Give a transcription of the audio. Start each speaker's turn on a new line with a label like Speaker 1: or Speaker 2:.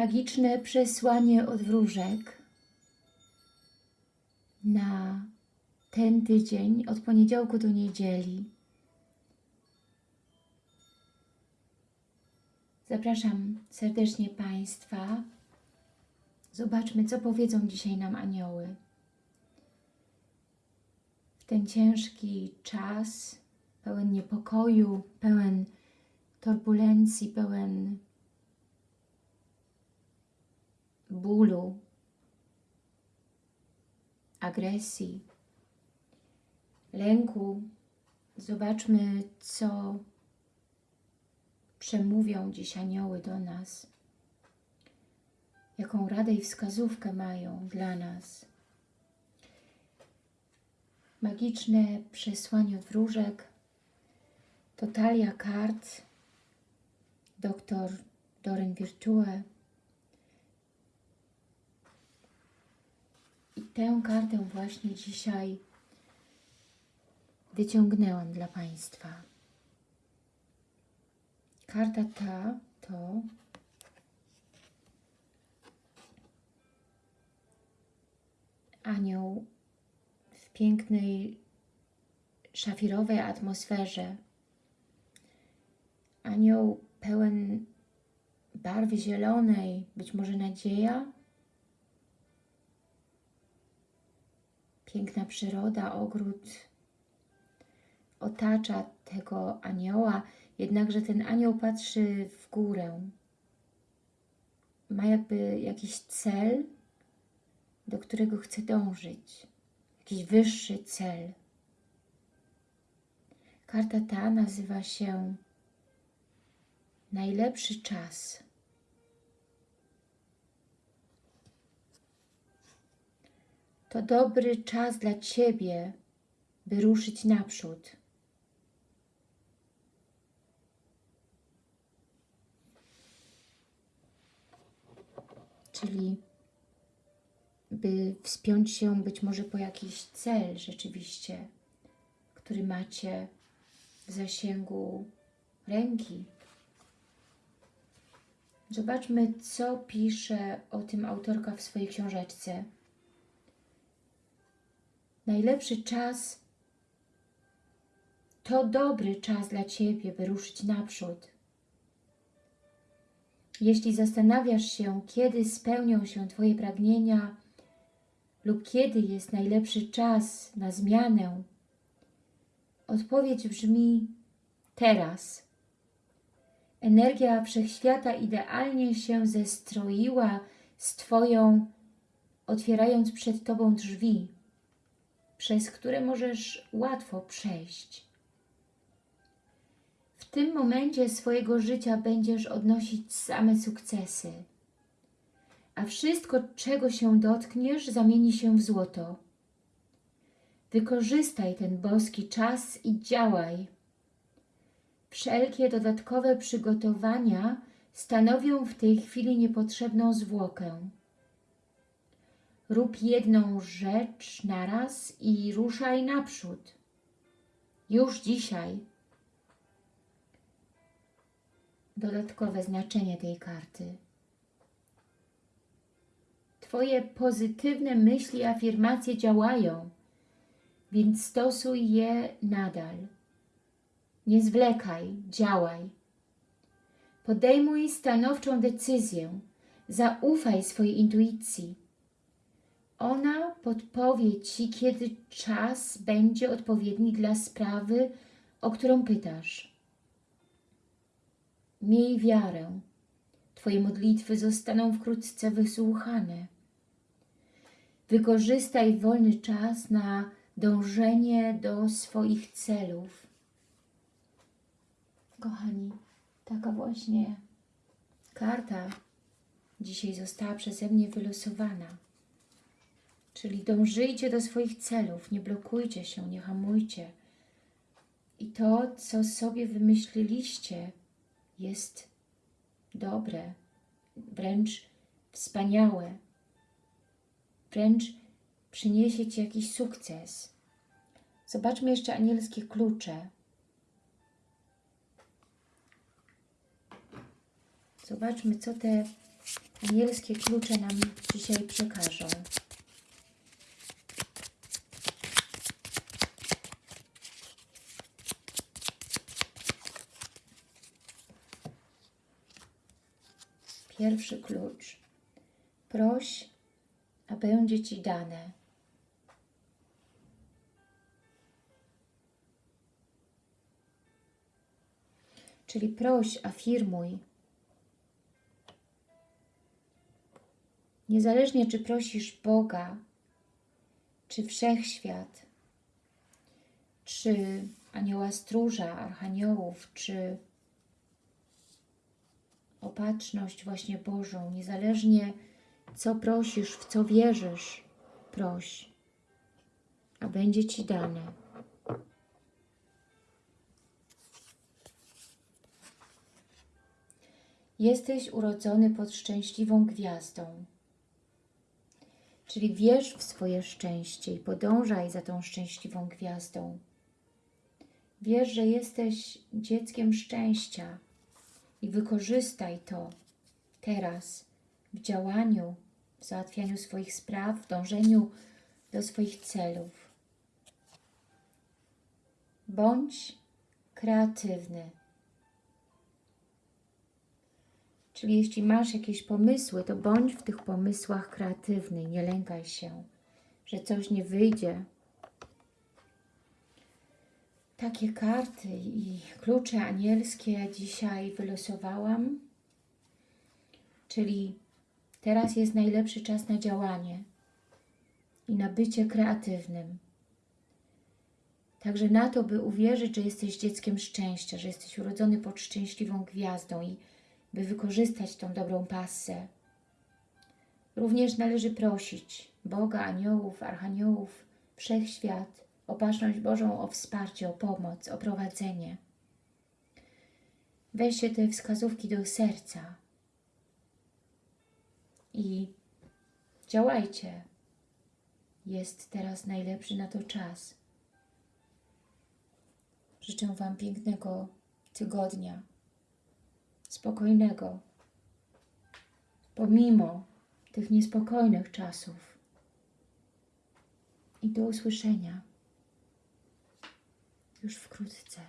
Speaker 1: magiczne przesłanie od wróżek na ten tydzień od poniedziałku do niedzieli. Zapraszam serdecznie Państwa. Zobaczmy, co powiedzą dzisiaj nam anioły. W ten ciężki czas, pełen niepokoju, pełen turbulencji, pełen bólu, agresji, lęku. Zobaczmy, co przemówią dziś anioły do nas. Jaką radę i wskazówkę mają dla nas. Magiczne przesłanie od wróżek. Totalia kart. Doktor Doren Virtue. Tę kartę właśnie dzisiaj wyciągnęłam dla Państwa. Karta ta to anioł w pięknej szafirowej atmosferze. Anioł pełen barwy zielonej, być może nadzieja, piękna przyroda, ogród otacza tego anioła, jednakże ten anioł patrzy w górę. Ma jakby jakiś cel, do którego chce dążyć. Jakiś wyższy cel. Karta ta nazywa się Najlepszy czas. To dobry czas dla Ciebie, by ruszyć naprzód. Czyli by wspiąć się być może po jakiś cel rzeczywiście, który macie w zasięgu ręki. Zobaczmy, co pisze o tym autorka w swojej książeczce. Najlepszy czas to dobry czas dla Ciebie, by ruszyć naprzód. Jeśli zastanawiasz się, kiedy spełnią się Twoje pragnienia lub kiedy jest najlepszy czas na zmianę, odpowiedź brzmi teraz. Energia Wszechświata idealnie się zestroiła z Twoją, otwierając przed Tobą drzwi, przez które możesz łatwo przejść. W tym momencie swojego życia będziesz odnosić same sukcesy, a wszystko, czego się dotkniesz, zamieni się w złoto. Wykorzystaj ten boski czas i działaj. Wszelkie dodatkowe przygotowania stanowią w tej chwili niepotrzebną zwłokę. Rób jedną rzecz naraz i ruszaj naprzód. Już dzisiaj. Dodatkowe znaczenie tej karty. Twoje pozytywne myśli i afirmacje działają, więc stosuj je nadal. Nie zwlekaj, działaj. Podejmuj stanowczą decyzję. Zaufaj swojej intuicji. Ona podpowie Ci, kiedy czas będzie odpowiedni dla sprawy, o którą pytasz. Miej wiarę. Twoje modlitwy zostaną wkrótce wysłuchane. Wykorzystaj wolny czas na dążenie do swoich celów. Kochani, taka właśnie karta dzisiaj została przeze mnie wylosowana. Czyli dążyjcie do swoich celów, nie blokujcie się, nie hamujcie. I to, co sobie wymyśliliście, jest dobre, wręcz wspaniałe, wręcz przyniesie Ci jakiś sukces. Zobaczmy jeszcze anielskie klucze. Zobaczmy, co te anielskie klucze nam dzisiaj przekażą. Pierwszy klucz. Proś, a będzie Ci dane. Czyli proś, afirmuj. Niezależnie czy prosisz Boga, czy Wszechświat, czy anioła stróża, archaniołów, czy opatrzność właśnie Bożą, niezależnie co prosisz, w co wierzysz, proś, a będzie Ci dane. Jesteś urodzony pod szczęśliwą gwiazdą. Czyli wierz w swoje szczęście i podążaj za tą szczęśliwą gwiazdą. Wiesz, że jesteś dzieckiem szczęścia i wykorzystaj to teraz w działaniu, w załatwianiu swoich spraw, w dążeniu do swoich celów. Bądź kreatywny. Czyli jeśli masz jakieś pomysły, to bądź w tych pomysłach kreatywny. Nie lękaj się, że coś nie wyjdzie. Takie karty i klucze anielskie dzisiaj wylosowałam. Czyli teraz jest najlepszy czas na działanie i na bycie kreatywnym. Także na to, by uwierzyć, że jesteś dzieckiem szczęścia, że jesteś urodzony pod szczęśliwą gwiazdą i by wykorzystać tą dobrą passę. Również należy prosić Boga, aniołów, archaniołów, wszechświat, opatrzność Bożą o wsparcie, o pomoc, o prowadzenie. Weźcie te wskazówki do serca i działajcie. Jest teraz najlepszy na to czas. Życzę Wam pięknego tygodnia spokojnego, pomimo tych niespokojnych czasów. I do usłyszenia już wkrótce.